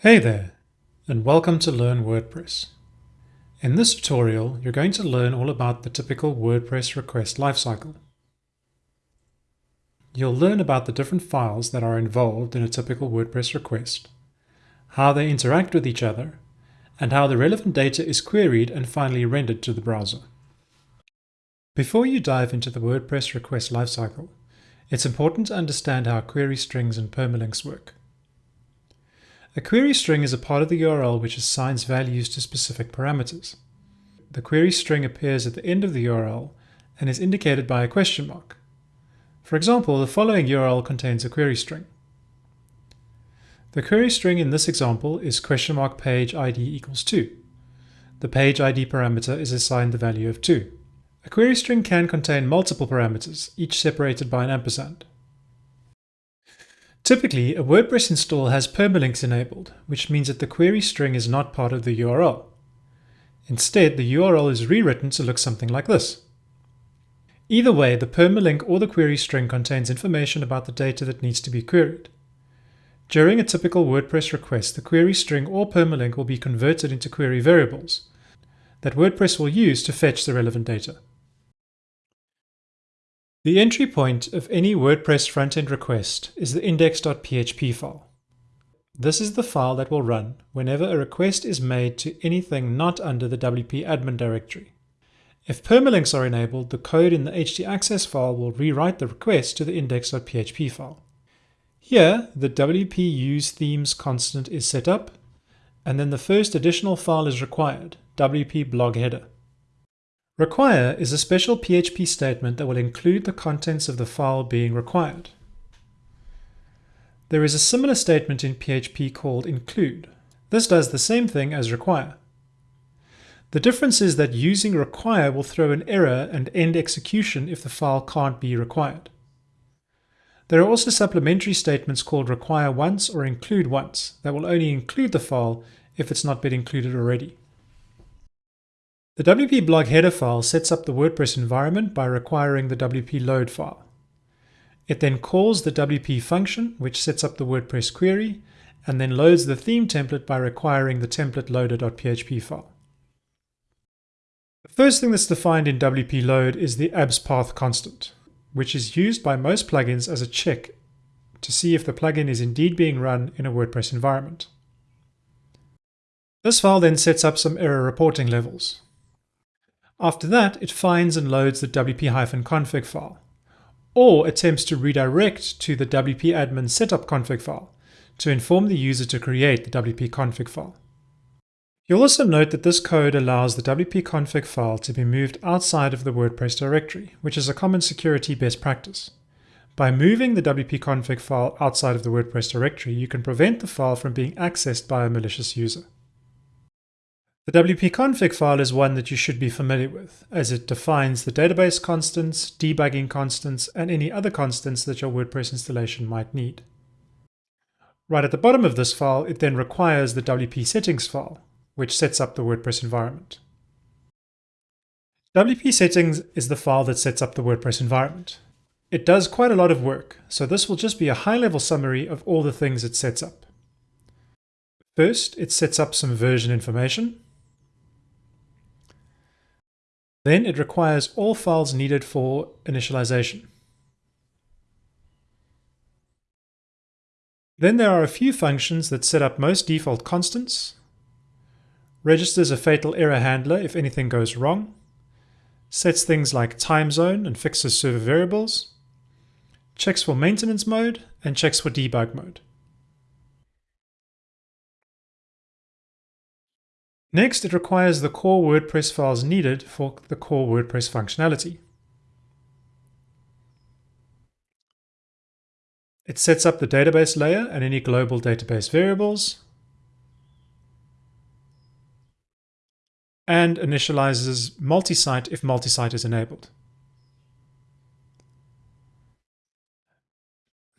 Hey there, and welcome to Learn WordPress. In this tutorial, you're going to learn all about the typical WordPress request lifecycle. You'll learn about the different files that are involved in a typical WordPress request, how they interact with each other, and how the relevant data is queried and finally rendered to the browser. Before you dive into the WordPress request lifecycle, it's important to understand how query strings and permalinks work. A query string is a part of the URL which assigns values to specific parameters. The query string appears at the end of the URL and is indicated by a question mark. For example, the following URL contains a query string. The query string in this example is question mark page ID equals 2. The page ID parameter is assigned the value of 2. A query string can contain multiple parameters, each separated by an ampersand. Typically, a WordPress install has permalinks enabled, which means that the query string is not part of the URL. Instead, the URL is rewritten to look something like this. Either way, the permalink or the query string contains information about the data that needs to be queried. During a typical WordPress request, the query string or permalink will be converted into query variables that WordPress will use to fetch the relevant data. The entry point of any WordPress frontend request is the index.php file. This is the file that will run whenever a request is made to anything not under the WP admin directory. If permalinks are enabled, the code in the htaccess file will rewrite the request to the index.php file. Here, the WP use themes constant is set up, and then the first additional file is required, WP blog header. Require is a special PHP statement that will include the contents of the file being required. There is a similar statement in PHP called include. This does the same thing as require. The difference is that using require will throw an error and end execution if the file can't be required. There are also supplementary statements called require once or include once that will only include the file if it's not been included already. The WP blog header file sets up the WordPress environment by requiring the WP load file. It then calls the WP function, which sets up the WordPress query, and then loads the theme template by requiring the template loader.php file. The first thing that's defined in WP load is the abs path constant, which is used by most plugins as a check to see if the plugin is indeed being run in a WordPress environment. This file then sets up some error reporting levels. After that, it finds and loads the wp-config file, or attempts to redirect to the wp admin setup config file to inform the user to create the wp-config file. You'll also note that this code allows the wp-config file to be moved outside of the WordPress directory, which is a common security best practice. By moving the wp-config file outside of the WordPress directory, you can prevent the file from being accessed by a malicious user. The wp-config file is one that you should be familiar with, as it defines the database constants, debugging constants, and any other constants that your WordPress installation might need. Right at the bottom of this file, it then requires the WP settings file, which sets up the WordPress environment. WP settings is the file that sets up the WordPress environment. It does quite a lot of work, so this will just be a high-level summary of all the things it sets up. First, it sets up some version information. Then it requires all files needed for initialization. Then there are a few functions that set up most default constants, registers a fatal error handler if anything goes wrong, sets things like time zone and fixes server variables, checks for maintenance mode, and checks for debug mode. Next, it requires the core WordPress files needed for the core WordPress functionality. It sets up the database layer and any global database variables, and initializes multi-site if multi-site is enabled.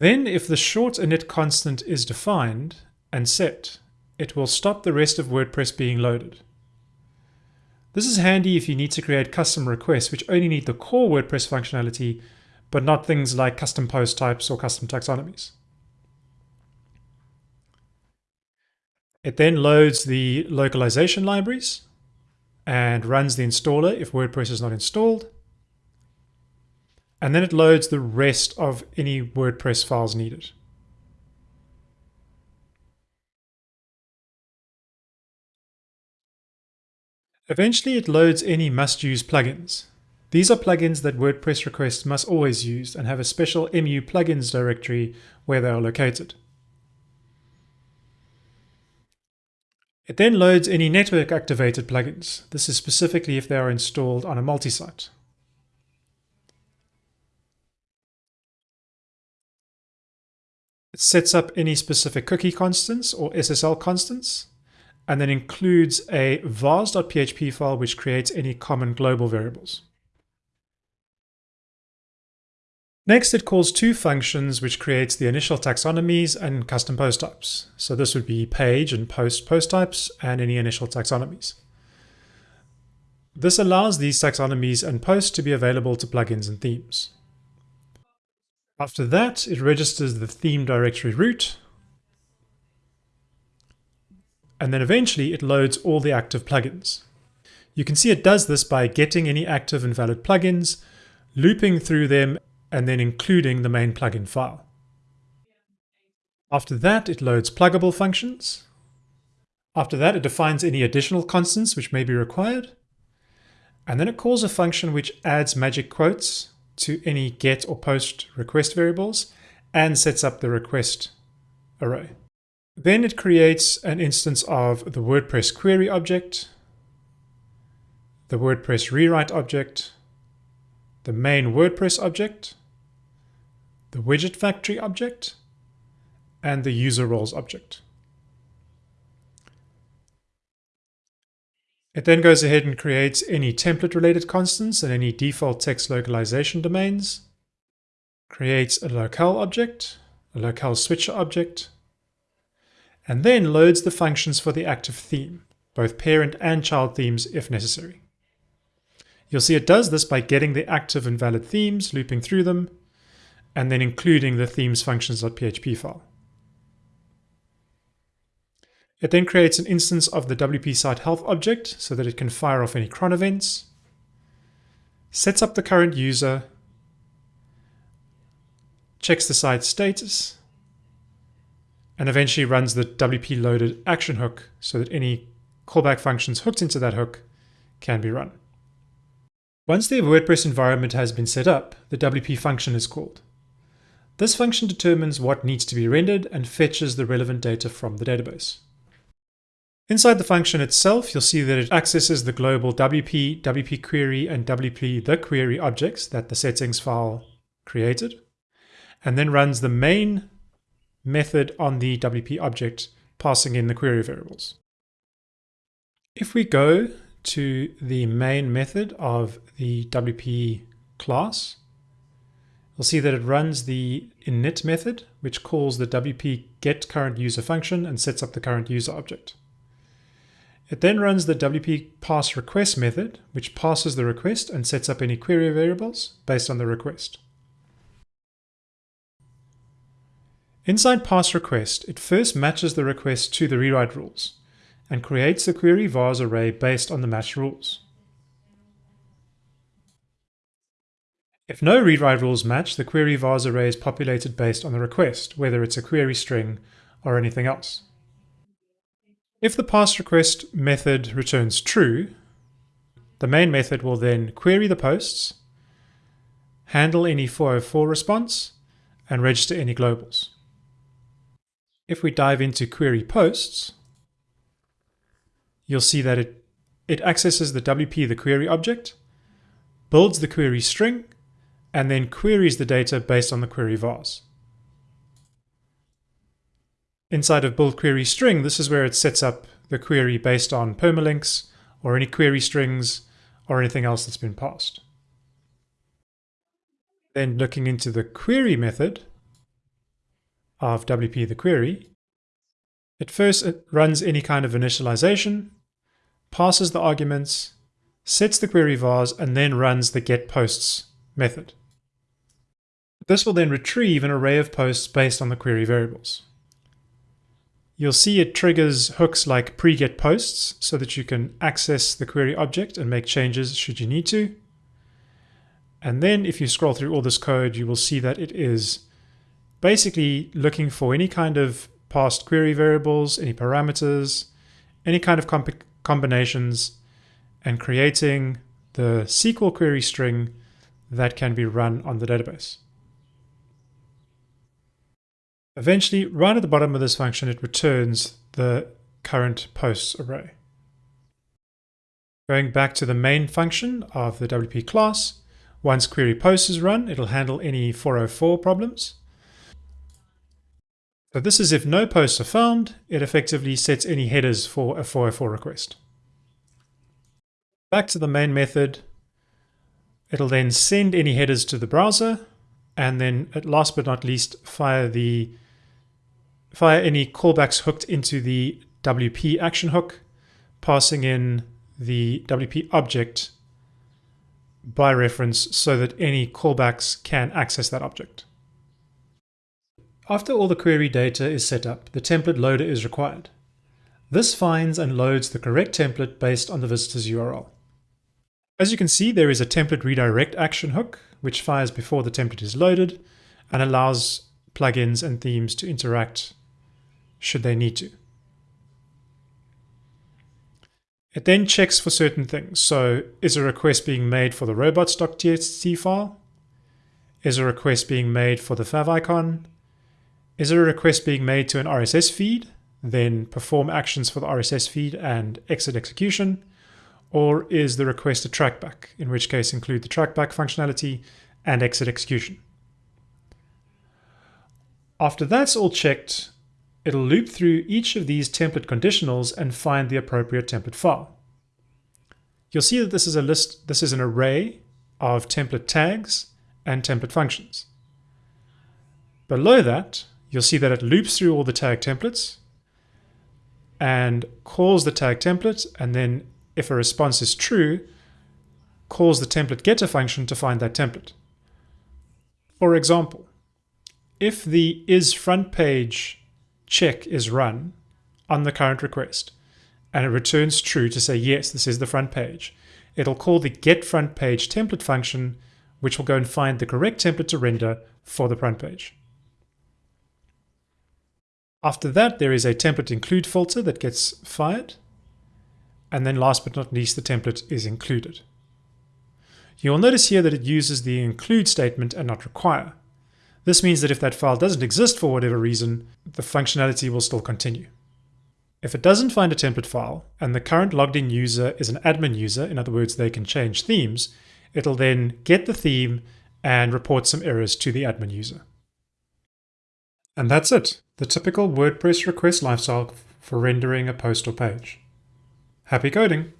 Then, if the short init constant is defined and set, it will stop the rest of WordPress being loaded. This is handy if you need to create custom requests which only need the core WordPress functionality, but not things like custom post types or custom taxonomies. It then loads the localization libraries and runs the installer if WordPress is not installed. And then it loads the rest of any WordPress files needed. Eventually it loads any must-use plugins. These are plugins that WordPress requests must always use and have a special MU plugins directory where they are located. It then loads any network activated plugins. This is specifically if they are installed on a multi-site. It sets up any specific cookie constants or SSL constants and then includes a vars.php file which creates any common global variables. Next, it calls two functions which creates the initial taxonomies and custom post types. So this would be page and post post types and any initial taxonomies. This allows these taxonomies and posts to be available to plugins and themes. After that, it registers the theme directory root and then eventually it loads all the active plugins. You can see it does this by getting any active and valid plugins, looping through them, and then including the main plugin file. After that, it loads pluggable functions. After that, it defines any additional constants which may be required. And then it calls a function which adds magic quotes to any get or post request variables and sets up the request array. Then it creates an instance of the WordPress query object, the WordPress rewrite object, the main WordPress object, the widget factory object, and the user roles object. It then goes ahead and creates any template related constants and any default text localization domains, creates a locale object, a locale switcher object, and then loads the functions for the active theme, both parent and child themes if necessary. You'll see it does this by getting the active and valid themes, looping through them, and then including the themes functions.php file. It then creates an instance of the WP site health object so that it can fire off any cron events, sets up the current user, checks the site status, and eventually runs the WP loaded action hook so that any callback functions hooked into that hook can be run. Once the WordPress environment has been set up, the WP function is called. This function determines what needs to be rendered and fetches the relevant data from the database. Inside the function itself, you'll see that it accesses the global WP, WP query, and WP the query objects that the settings file created, and then runs the main method on the WP object passing in the query variables. If we go to the main method of the WP class, you'll see that it runs the init method, which calls the WP get current user function and sets up the current user object. It then runs the WP parse request method, which passes the request and sets up any query variables based on the request. Inside parse request, it first matches the request to the rewrite rules and creates the query vars array based on the match rules. If no rewrite rules match, the query vars array is populated based on the request, whether it's a query string or anything else. If the parse request method returns true, the main method will then query the posts, handle any 404 response, and register any globals. If we dive into query posts, you'll see that it, it accesses the WP, the query object, builds the query string, and then queries the data based on the query vars. Inside of build query string, this is where it sets up the query based on permalinks or any query strings or anything else that's been passed. Then looking into the query method, of WP the query, it first it runs any kind of initialization, passes the arguments, sets the query vars, and then runs the get posts method. This will then retrieve an array of posts based on the query variables. you'll see it triggers hooks like pre-get posts so that you can access the query object and make changes should you need to. And then if you scroll through all this code, you will see that it is basically looking for any kind of past query variables, any parameters, any kind of combinations, and creating the SQL query string that can be run on the database. Eventually, right at the bottom of this function, it returns the current posts array. Going back to the main function of the WP class, once query post is run, it'll handle any 404 problems. So this is if no posts are found, it effectively sets any headers for a 404 request. Back to the main method, it'll then send any headers to the browser, and then at last but not least, fire the fire any callbacks hooked into the WP action hook, passing in the WP object by reference so that any callbacks can access that object. After all the query data is set up, the template loader is required. This finds and loads the correct template based on the visitor's URL. As you can see, there is a template redirect action hook, which fires before the template is loaded and allows plugins and themes to interact should they need to. It then checks for certain things. So is a request being made for the robots.txt file? Is a request being made for the favicon? Is a request being made to an RSS feed? Then perform actions for the RSS feed and exit execution. Or is the request a trackback, in which case include the trackback functionality and exit execution. After that's all checked, It'll loop through each of these template conditionals and find the appropriate template file. You'll see that this is a list, this is an array of template tags and template functions. Below that, you'll see that it loops through all the tag templates and calls the tag template, and then if a response is true, calls the template getter function to find that template. For example, if the is front page check is run on the current request and it returns true to say, yes, this is the front page, it'll call the get front page template function, which will go and find the correct template to render for the front page. After that, there is a template include filter that gets fired. And then last but not least, the template is included. You'll notice here that it uses the include statement and not require. This means that if that file doesn't exist for whatever reason, the functionality will still continue. If it doesn't find a template file, and the current logged in user is an admin user, in other words, they can change themes, it'll then get the theme and report some errors to the admin user. And that's it, the typical WordPress request lifecycle for rendering a post or page. Happy coding!